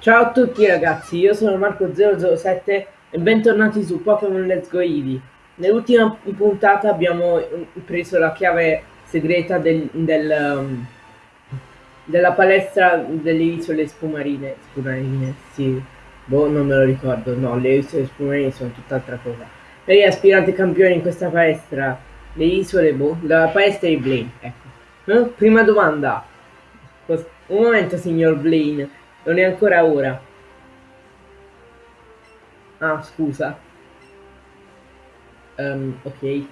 Ciao a tutti ragazzi, io sono Marco007 e bentornati su Pokémon Let's Go Eevee. Nell'ultima puntata abbiamo preso la chiave segreta del, del, um, della palestra delle isole spumarine. Spumarine, sì. Boh, non me lo ricordo. No, le isole spumarine sono tutt'altra cosa. Per gli aspiranti campioni in questa palestra, le isole, boh, la palestra di Blaine, ecco. Eh? Prima domanda. Un momento, signor Blaine. Non è ancora ora. Ah, scusa. Um, ok.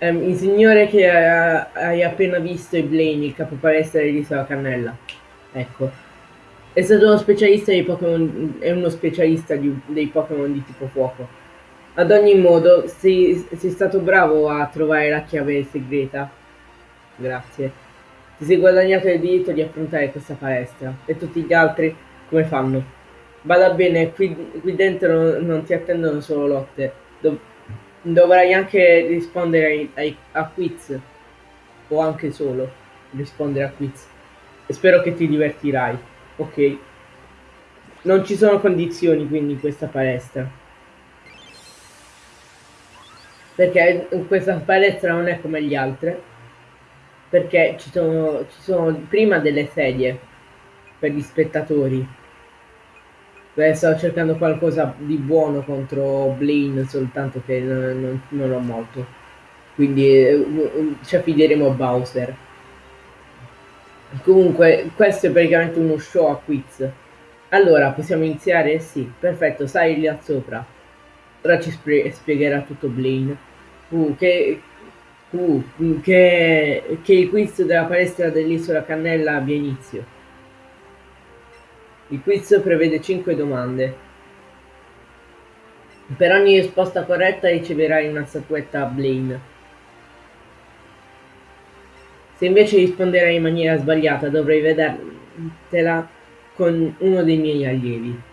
Um, il signore che uh, hai appena visto è Blaine, il capo palestra dell'isola Cannella. Ecco. È stato uno specialista dei Pokémon. È uno specialista di, dei Pokémon di tipo fuoco. Ad ogni modo, sei, sei stato bravo a trovare la chiave segreta. Grazie. Ti sei guadagnato il diritto di affrontare questa palestra. E tutti gli altri come fanno? Bada bene, qui, qui dentro non ti attendono solo lotte. Dov dovrai anche rispondere ai, ai, a quiz. O anche solo rispondere a quiz. E spero che ti divertirai. Ok. Non ci sono condizioni quindi in questa palestra. Perché questa palestra non è come gli altre perché ci sono, ci sono prima delle sedie per gli spettatori. Beh, sto cercando qualcosa di buono contro Blaine, soltanto che non, non, non ho molto. Quindi eh, ci affideremo a Bowser. Comunque, questo è praticamente uno show a quiz. Allora, possiamo iniziare? Sì, perfetto, sali lì sopra. Ora ci spiegherà tutto Blaine. Uh, che, Uh, che, che il quiz della palestra dell'isola Cannella abbia inizio. Il quiz prevede 5 domande. Per ogni risposta corretta riceverai una statuetta Blaine. Se invece risponderai in maniera sbagliata dovrai vedertela con uno dei miei allievi.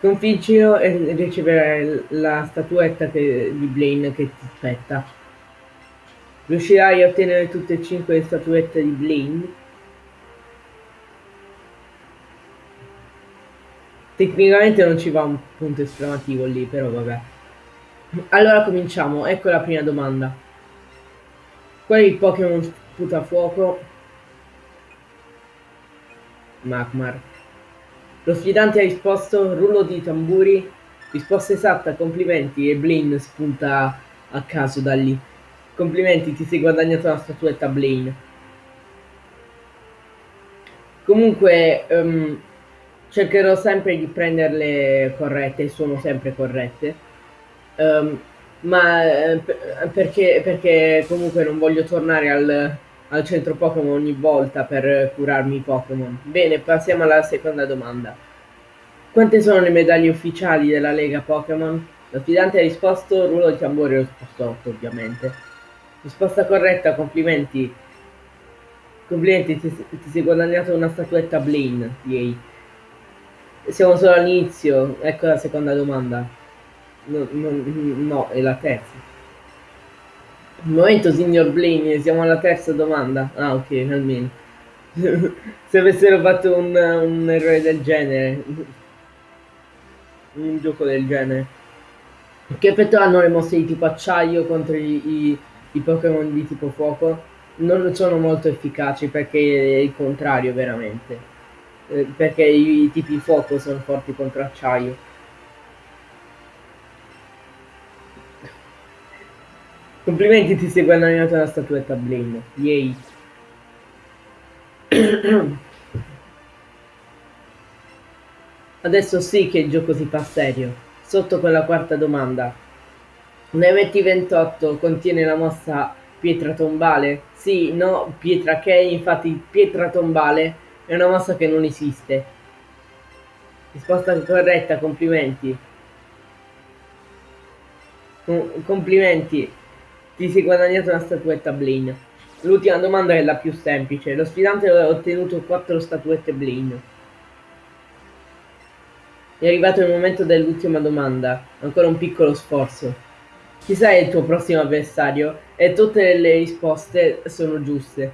Sconfiggilo e riceverai la statuetta che, di Blaine che ti aspetta. Riuscirai a ottenere tutte e cinque le statuette di Blaine? Tecnicamente non ci va un punto esclamativo lì, però vabbè. Allora cominciamo, ecco la prima domanda. Qual è il Pokémon sputa fuoco? Magmar. Lo sfidante ha risposto rullo di tamburi. Risposta esatta, complimenti. E Blaine spunta a caso da lì. Complimenti, ti sei guadagnato una statuetta Blaine. Comunque, um, cercherò sempre di prenderle corrette, sono sempre corrette. Um, ma eh, perché, perché comunque non voglio tornare al, al centro Pokémon ogni volta per curarmi i Pokémon. Bene, passiamo alla seconda domanda. Quante sono le medaglie ufficiali della Lega Pokémon? Lo sfidante ha risposto rullo di tamburi, ho risposto 8 ovviamente. Risposta corretta, complimenti. Complimenti, ti, ti sei guadagnato una statuetta Blaine, yay. Siamo solo all'inizio, ecco la seconda domanda. No, no, no, è la terza. Un momento, signor Blaine, siamo alla terza domanda. Ah, ok, almeno. Se avessero fatto un, un, errore del genere. Un gioco del genere. Che effetto hanno le mosse di tipo acciaio contro i, i, i Pokémon di tipo fuoco? Non sono molto efficaci perché è il contrario veramente. Eh, perché i, i tipi fuoco sono forti contro acciaio. Complimenti, ti sei guadagnato la statuetta Blaine. Yay. Adesso sì che il gioco si fa serio. Sotto quella quarta domanda. Un MT28 contiene la mossa pietra tombale? Sì, no, pietra che, infatti pietra tombale è una mossa che non esiste. Risposta corretta, complimenti. complimenti. Ti sei guadagnato una statuetta Blaine. L'ultima domanda è la più semplice. Lo sfidante ha ottenuto 4 statuette Blaine. È arrivato il momento dell'ultima domanda. Ancora un piccolo sforzo. Chi sei il tuo prossimo avversario? E tutte le risposte sono giuste.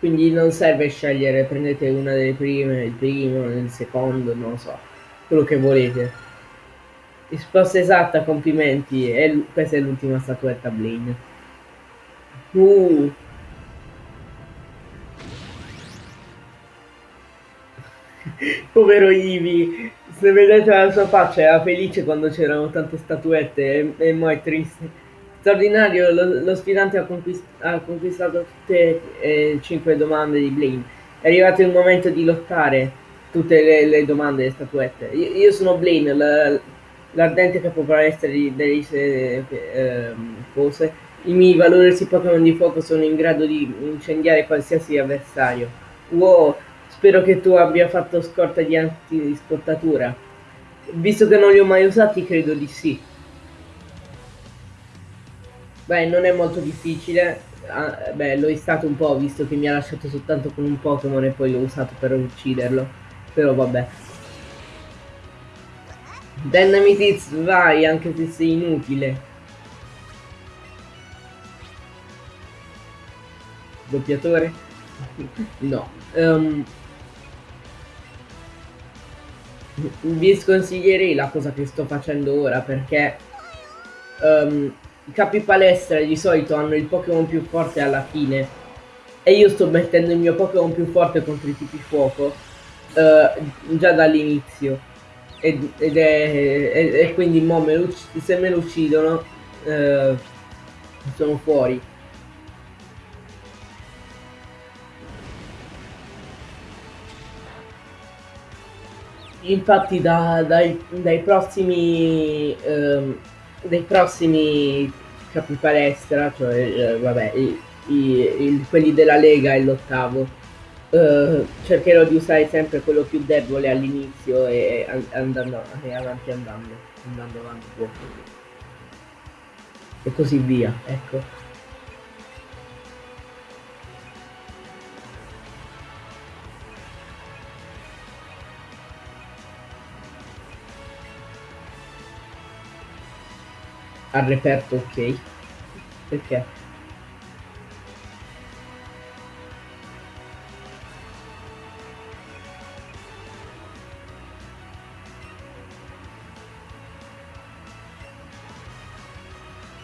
Quindi non serve scegliere, prendete una delle prime, il primo, il secondo, non lo so, quello che volete. Risposta esatta, complimenti. E questa è l'ultima statuetta Blaine. Uh. Povero Ivi, se vedete la sua faccia era felice quando c'erano tante statuette e, e mo è triste. Straordinario, lo, lo sfidante ha, conquist ha, conquistato tutte e cinque domande di Blaine. È arrivato il momento di lottare tutte le, le domande delle statuette. Io, io sono Blaine, la, l'ardente capopalestra di delle eh, cose. I miei valorosi Pokémon di fuoco sono in grado di incendiare qualsiasi avversario. Wow, spero che tu abbia fatto scorta di antiscottatura. Visto che non li ho mai usati, credo di sì. Beh, non è molto difficile. Ah, beh, l'ho stato un po', visto che mi ha lasciato soltanto con un Pokémon e poi l'ho usato per ucciderlo. Però vabbè. Dynamite vai anche se sei inutile. Doppiatore? no. Um, vi sconsiglierei la cosa che sto facendo ora perché um, i capi palestra di solito hanno il Pokémon più forte alla fine e io sto mettendo il mio Pokémon più forte contro i tipi fuoco uh, già dall'inizio ed, ed è, e, e quindi me se me lo uccidono eh, sono fuori. Infatti da, dai, dai, prossimi ehm, dai prossimi capi palestra cioè eh, vabbè i, i, quelli della lega e l'ottavo Uh, cercherò di usare sempre quello più debole all'inizio e, andando e avanti andando, andando avanti. E così via, ecco. Al reperto ok. Perché?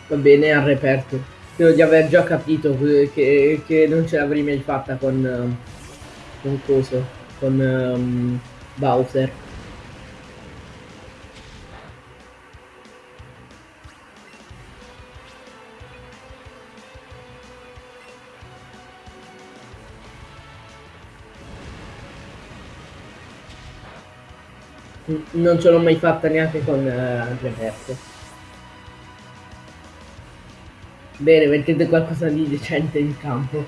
Va bene, al reperto. Credo di aver già capito che, che non ce l'avrei mai fatta con... con coso, con um, Bowser. Non ce l'ho mai fatta neanche con uh, Reperto. Bene, mettete qualcosa di decente in campo.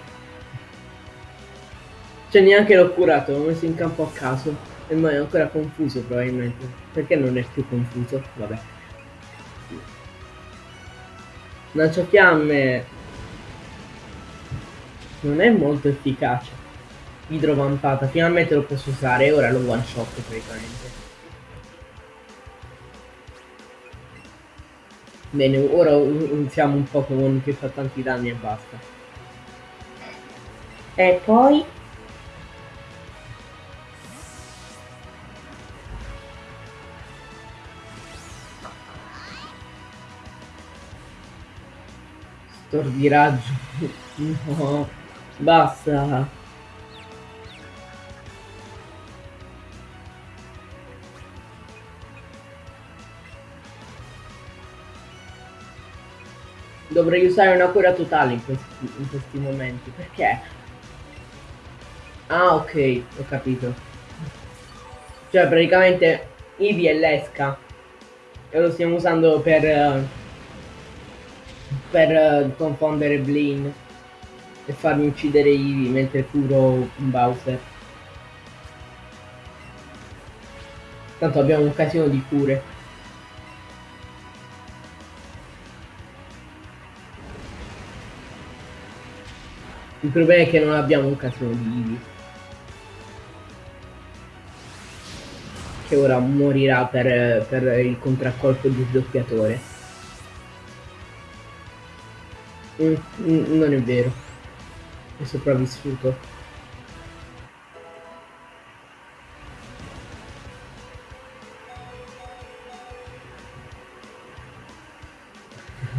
Cioè neanche l'ho curato, l'ho messo in campo a caso. E ma è ancora confuso probabilmente. Perché non è più confuso? Vabbè. Lanciafiamme non è molto efficace. Idrovampata, finalmente lo posso usare ora lo one shot praticamente. Bene, ora iniziamo un Pokémon che fa tanti danni e basta. E poi... Stordiraggio. no, basta. Dovrei usare una cura totale in questi, in questi momenti. Perché? Ah, ok, ho capito. Cioè, praticamente Ivi è l'esca. E lo stiamo usando per... Uh, per uh, confondere Blaine. E farmi uccidere Ivi mentre curo Bowser. Tanto abbiamo un casino di cure. Il problema è che non abbiamo un casino di Eevee. Che ora morirà per, per il contraccolpo di sdoppiatore. Mm, mm, non è vero. È sopravvissuto.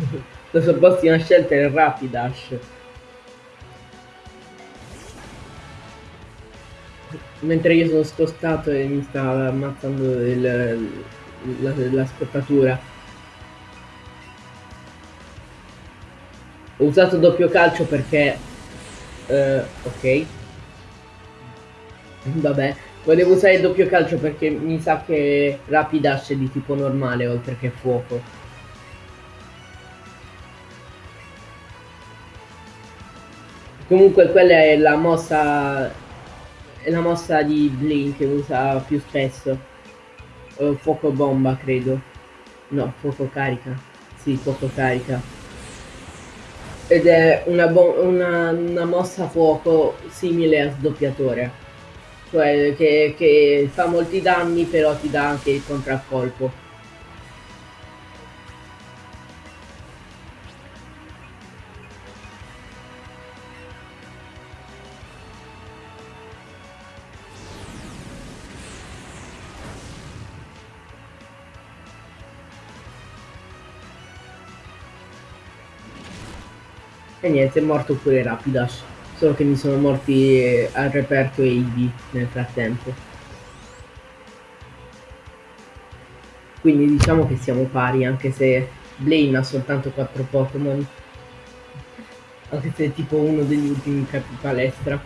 La sua prossima scelta è Rapidash. Mentre io sono spostato e mi sta ammazzando il, la, la scottatura. Ho usato doppio calcio perché... Uh, ok. Vabbè, volevo usare il doppio calcio perché mi sa che Rapidash è di tipo normale oltre che fuoco. Comunque quella è la mossa è la mossa di Blink che usa più spesso. Uh, fuoco bomba credo. No, fuoco carica. Sì, fuoco carica. Ed è una, una, una mossa fuoco simile a sdoppiatore cioè che, che fa molti danni però ti dà anche il contraccolpo. Niente, è morto pure Rapidash solo che mi sono morti eh, al reperto e nel frattempo. Quindi diciamo che siamo pari, anche se Blaine ha soltanto 4 Pokémon. Anche se è tipo uno degli ultimi capi palestra.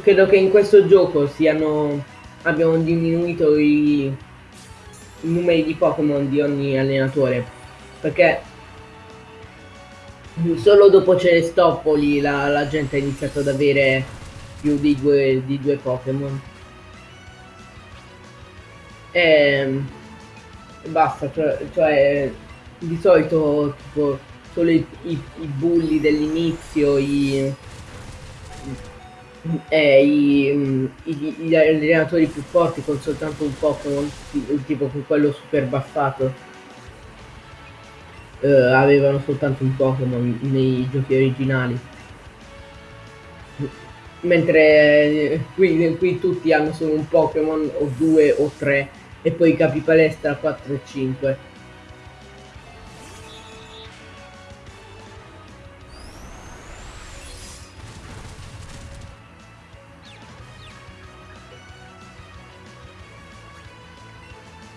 Credo che in questo gioco siano abbiamo diminuito i numeri di Pokémon di ogni allenatore perché solo dopo Celestopoli la, la gente ha iniziato ad avere più di due, di due Pokémon. E basta, cioè, cioè, di solito tipo solo i, i, i bulli dell'inizio, i, eh, i, i, gli allenatori più forti con soltanto un Pokémon, tipo con quello super baffato eh, avevano soltanto un Pokémon nei giochi originali. Mentre eh, qui, qui tutti hanno solo un Pokémon o due o tre e poi capi palestra 4 e 5.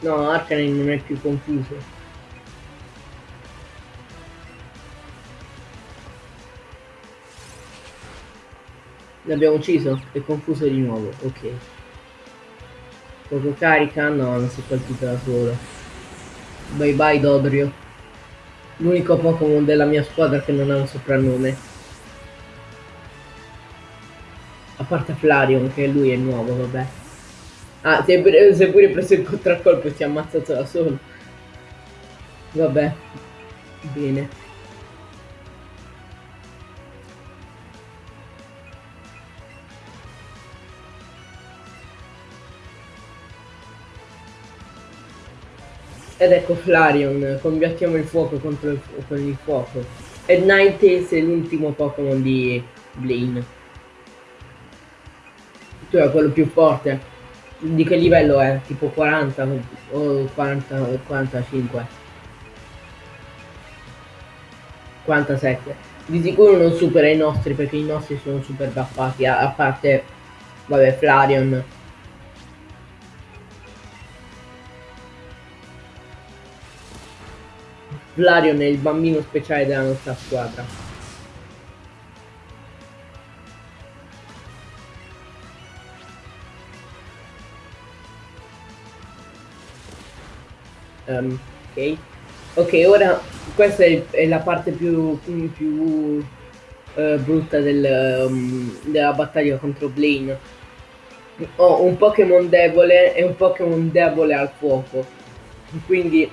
No, Arcanine non è più confuso. L'abbiamo ucciso? È confuso di nuovo, ok. Poco carica? No, non si è colpito da solo. Bye bye Dodrio. L'unico Pokémon della mia squadra che non ha un soprannome. A parte Flareon, che lui è nuovo, vabbè. Ah, è, pure, è pure preso il contraccolpo si è ammazzato da solo. Vabbè. Bene. Ed ecco Flareon, combattiamo il fuoco contro il, con il fuoco. E Ninetales è l'ultimo Pokémon di Blaine. Tu è quello più forte. Di che livello è? Tipo 40 o 40, 45? 47. Di sicuro non supera i nostri perché i nostri sono super baffati, a, parte, vabbè, Flareon Vlarion è il bambino speciale della nostra squadra. Um, ok. Ok, ora questa è, è la parte più, più uh, brutta del, um, della battaglia contro Blaine. Ho un Pokémon debole e un Pokémon debole al fuoco. Quindi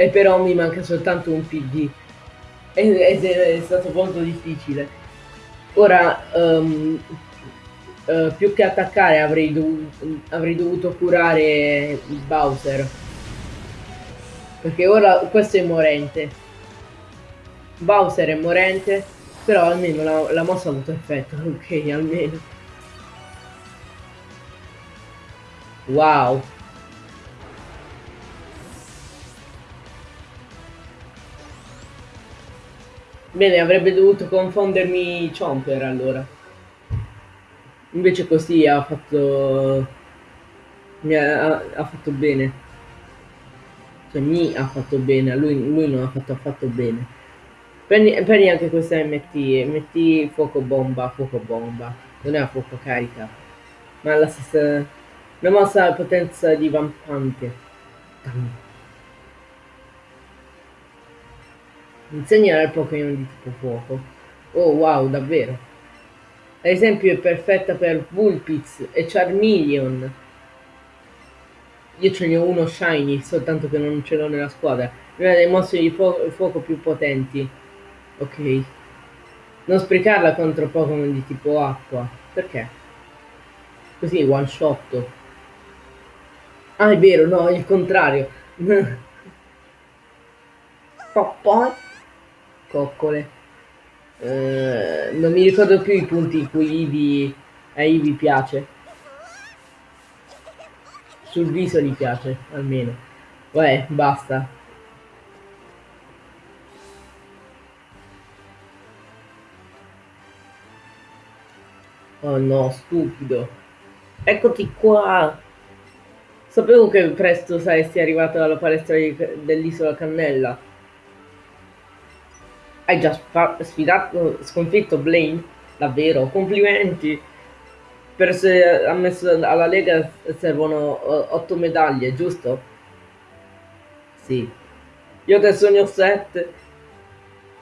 e però mi manca soltanto un PD ed è, stato molto difficile. Ora, um, uh, più che attaccare avrei, dov avrei dovuto curare Bowser. Perché ora questo è morente. Bowser è morente. Però almeno la, la mossa ha avuto effetto. Ok, almeno. Wow. Bene, avrebbe dovuto confondermi Chomper allora. Invece così ha fatto... Mi ha, ha fatto bene. Cioè mi ha fatto bene, a lui, lui non ha fatto affatto bene. Prendi, prendi anche questa MT, MT fuoco bomba, fuoco bomba. Non è a fuoco carica. Ma la stessa... Una mossa potenza di vampante. Insegnare al Pokémon di tipo fuoco. Oh wow, davvero. Ad esempio è perfetta per Vulpix e Charmeleon. Io ce ne ho uno Shiny, soltanto che non ce l'ho nella squadra. Una dei mostri di fu fuoco più potenti. Ok. Non sprecarla contro Pokémon di tipo acqua. Perché? Così one shot. Ah, è vero, no, il contrario. Poi coccole. Eh, non mi ricordo più i punti in cui Ivi, a Ivi piace. Sul viso gli piace, almeno. Uè, basta. Oh no, stupido. Eccoti qua. Sapevo che presto saresti arrivato alla palestra dell'isola Cannella. Hai già sfidato, sconfitto Blaine? Davvero? Complimenti! Per essere ammesso alla Lega servono 8 medaglie, giusto? Sì. Io adesso ne ho 7.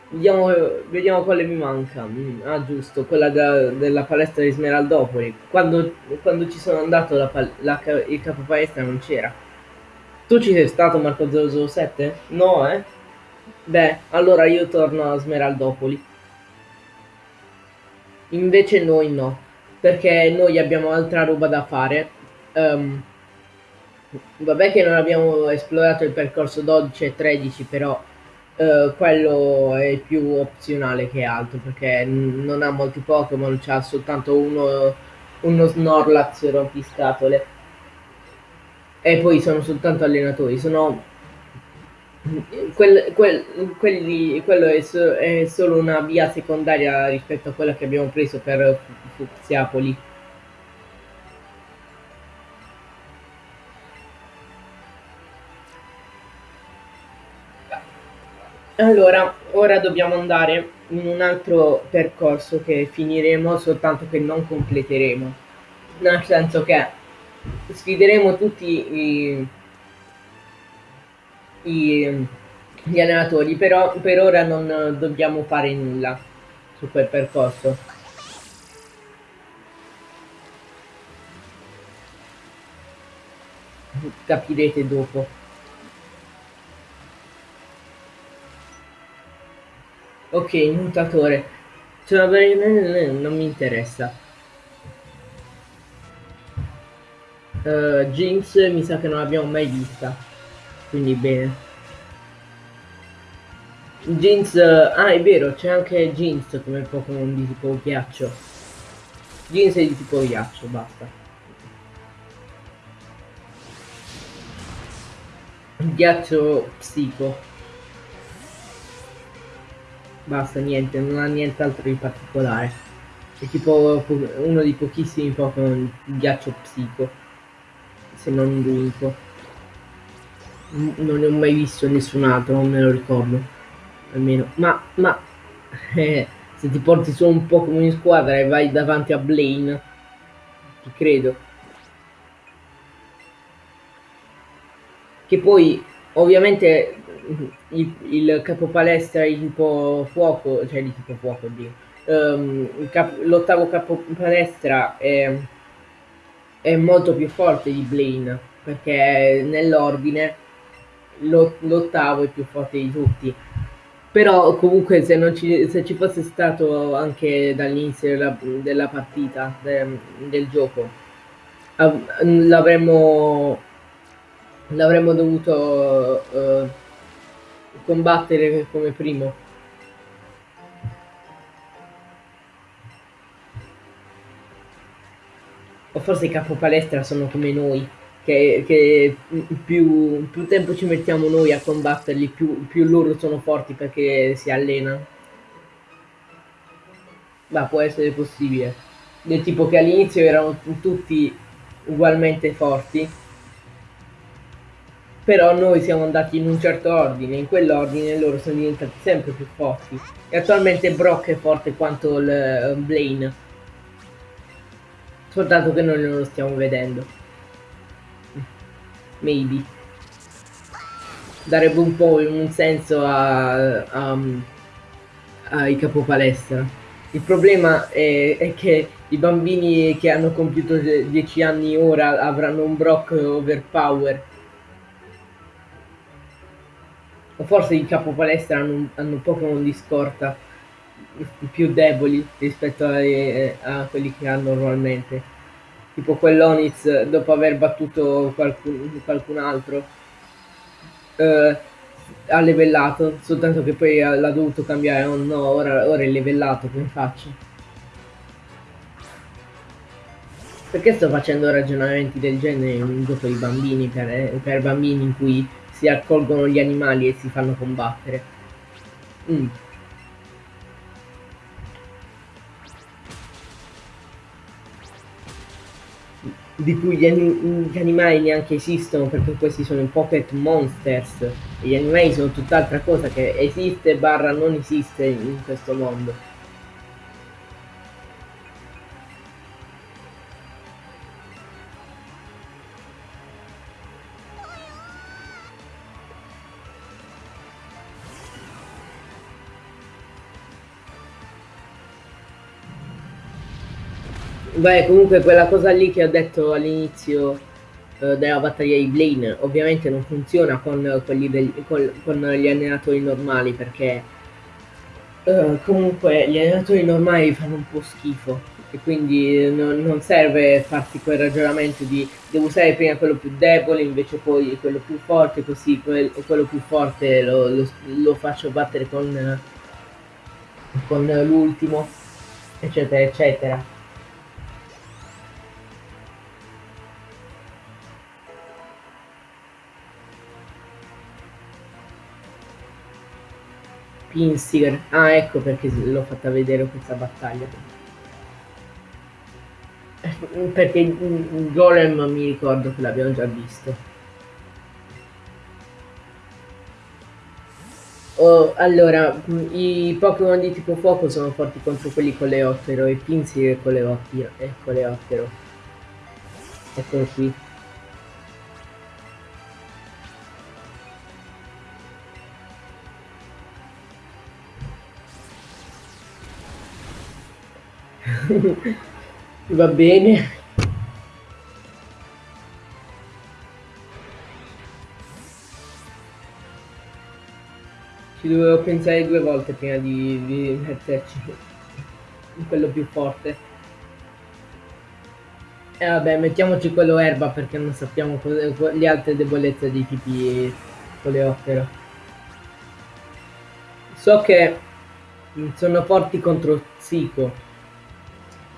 Vediamo, vediamo quale mi manca. Ah, giusto, quella da, della palestra di Smeraldopoli. Quando, quando ci sono andato la, la, il capo palestra non c'era. Tu ci sei stato Marco 007? No, eh? Beh, allora io torno a Smeraldopoli. Invece noi no, perché noi abbiamo altra roba da fare. Um, vabbè che non abbiamo esplorato il percorso 12 e 13, però uh, quello è più opzionale che altro, perché non ha molti Pokémon, c'ha soltanto uno, uno Snorlax rompiscatole. E poi sono soltanto allenatori, sono Quel, quel, quelli, quello è, so, è, solo una via secondaria rispetto a quella che abbiamo preso per Fuxiapoli. Allora, ora dobbiamo andare in un altro percorso che finiremo soltanto che non completeremo. Nel senso che sfideremo tutti i i, gli allenatori, però per ora non dobbiamo fare nulla su quel percorso. Capirete dopo. Ok, mutatore. Cioè, non mi interessa. Uh, Jinx mi sa che non l'abbiamo mai vista quindi bene Jeans ah è vero c'è anche Jeans come Pokémon di tipo ghiaccio Jeans è di tipo ghiaccio basta ghiaccio psico basta niente non ha nient'altro di particolare è tipo uno dei pochissimi Pokémon ghiaccio psico se non l'unico non ne ho mai visto nessun altro, non me lo ricordo. Almeno. Ma, ma eh, se ti porti solo un po' come in squadra e vai davanti a Blaine, ti credo. Che poi, ovviamente, il, il capo palestra di tipo fuoco, cioè di tipo fuoco, um, l'ottavo capo palestra è, è molto più forte di Blaine, perché nell'ordine l'ottavo è più forte di tutti. Però comunque se, non ci, se ci fosse stato anche dall'inizio della, della partita, de, del gioco, l'avremmo l'avremmo dovuto uh, combattere come primo. O forse i capo palestra sono come noi che, che più, più, tempo ci mettiamo noi a combatterli, più, più loro sono forti perché si allenano. Ma può essere possibile. Del tipo che all'inizio erano tutti ugualmente forti, però noi siamo andati in un certo ordine, in quell'ordine loro sono diventati sempre più forti. E attualmente Brock è forte quanto il uh, Blaine. Soltanto che noi non lo stiamo vedendo. Maybe. Darebbe un po' un senso a, a, ai capopalestra. Il problema è, è, che i bambini che hanno compiuto 10 anni ora avranno un Brock overpower. O forse i capopalestra hanno, hanno Pokémon di scorta più deboli rispetto a, a, quelli che hanno normalmente. Tipo quell'Onix dopo aver battuto qualcun, qualcun altro. Uh, ha levellato, soltanto che poi l'ha dovuto cambiare, oh no, ora, ora è levellato, come faccio? Perché sto facendo ragionamenti del genere in un gioco di bambini, per, per, bambini in cui si accolgono gli animali e si fanno combattere? Mm. di cui gli, anim gli, animali neanche esistono perché questi sono i pocket monsters e gli animali sono tutt'altra cosa che esiste barra non esiste in questo mondo Beh, comunque quella cosa lì che ho detto all'inizio eh, della battaglia di Blaine ovviamente non funziona con, del, con, con gli allenatori normali perché eh, comunque gli allenatori normali fanno un po' schifo e quindi non, non, serve farsi quel ragionamento di devo usare prima quello più debole invece poi quello più forte così quel, quello più forte lo, lo, lo faccio battere con, con l'ultimo eccetera eccetera Pinstiger. Ah, ecco perché l'ho fatta vedere questa battaglia. Perché Golem mi ricordo che l'abbiamo già visto. Oh, allora, i Pokémon di tipo fuoco sono forti contro quelli con le ottero e Pinsiger con le ottero. E con le ottero. Eccolo qui. Va bene. Ci dovevo pensare due volte prima di, di metterci quello più forte. E vabbè, mettiamoci quello erba perché non sappiamo le altre debolezze dei tipi coleottero. So che sono forti contro Zico,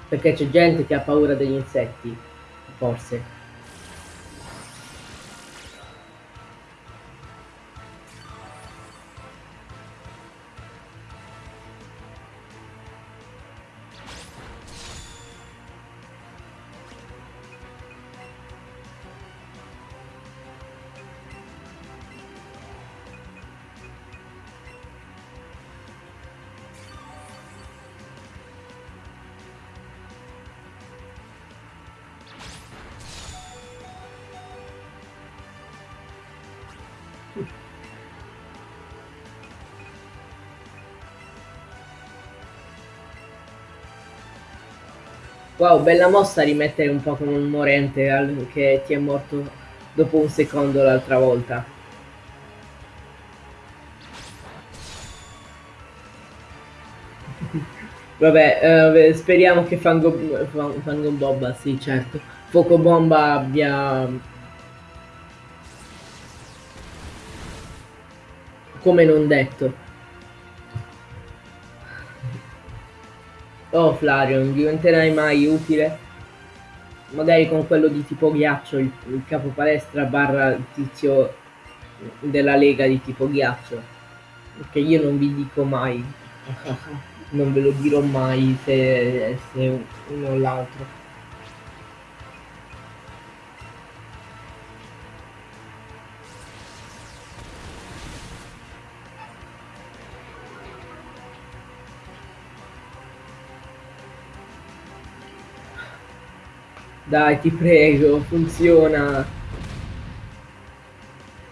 perché c'è gente che ha paura degli insetti, forse. Wow, bella mossa rimettere un po' come un morente che ti è morto dopo un secondo l'altra volta. Vabbè, eh, speriamo che Fango, Fango Bomba, sì certo, Fuoco Bomba abbia... Come non detto. Oh Flareon, diventerai mai utile? Magari con quello di tipo ghiaccio, il, il capo palestra barra tizio della lega di tipo ghiaccio. Perché io non vi dico mai. non ve lo dirò mai se, se uno o l'altro. Dai, ti prego, funziona.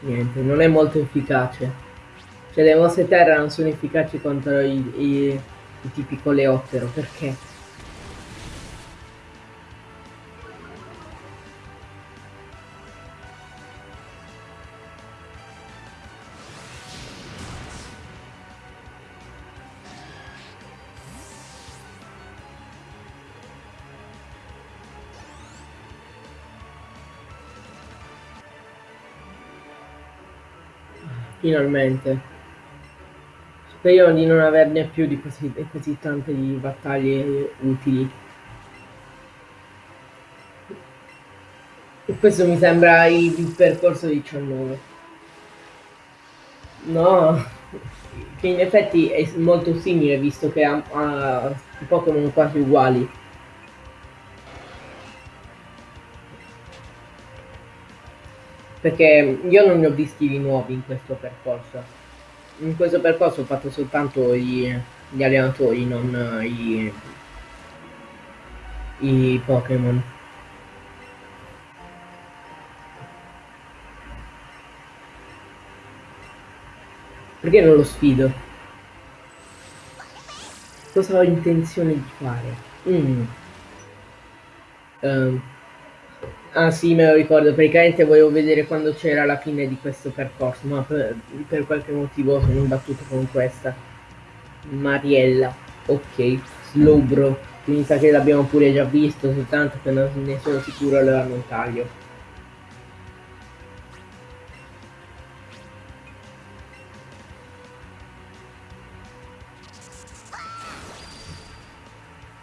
Niente, non è molto efficace. Cioè le mosse terra non sono efficaci contro i, i, i tipi coleottero, perché? Finalmente. Speriamo di non averne più di così, così tante di battaglie utili. E questo mi sembra il, il percorso 19. No, che in effetti è molto simile visto che ha, ha Pokémon quasi uguali. Perché io non ne ho visti di nuovi in questo percorso in questo percorso ho fatto soltanto gli, gli allenatori, non i, i Pokémon. Perché non lo sfido? Cosa ho intenzione di fare? Mm. Um. Ah sì, me lo ricordo, praticamente volevo vedere quando c'era la fine di questo percorso, ma per, per qualche motivo sono imbattuto con questa. Mariella, ok, Slowbro, mi sa che l'abbiamo pure già visto, soltanto che non ne sono sicuro allora non taglio.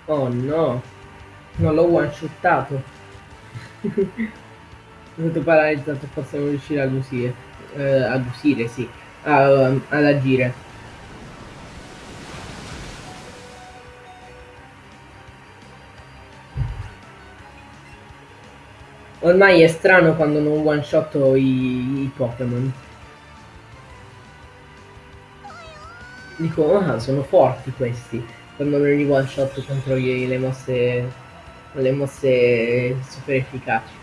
Oh no, non l'ho one shottato. Tutto paralizzato possiamo riuscire ad usire. Eh, ad usire, sì. A, um, ad agire. Ormai è strano quando non one shot i, i Pokémon. Dico, ah, sono forti questi. Quando non li one shot contro gli, le mosse le mosse super efficaci.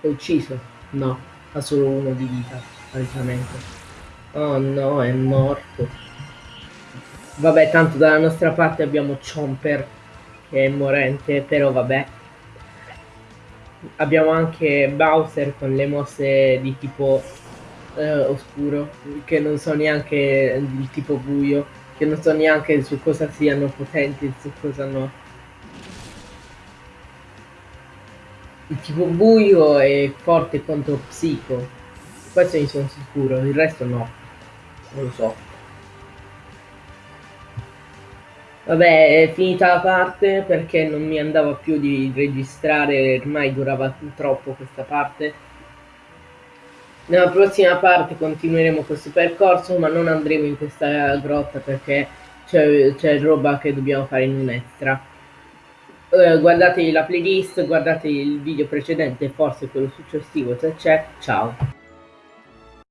È ucciso? No, ha solo uno di vita, palesemente. Oh no, è morto. Vabbè, tanto dalla nostra parte abbiamo Chomper che è morente, però vabbè abbiamo anche Bowser con le mosse di tipo eh, oscuro, che non so neanche di tipo buio, che non so neanche su cosa siano potenti e su cosa no. Il tipo buio è forte contro psico, questo ne sono sicuro, il resto no, non lo so. Vabbè, è finita la parte perché non mi andava più di registrare, ormai durava troppo questa parte. Nella prossima parte continueremo questo percorso, ma non andremo in questa grotta perché c'è roba che dobbiamo fare in un. Uh, guardate la playlist, guardate il video precedente, forse quello successivo se c'è. Ciao!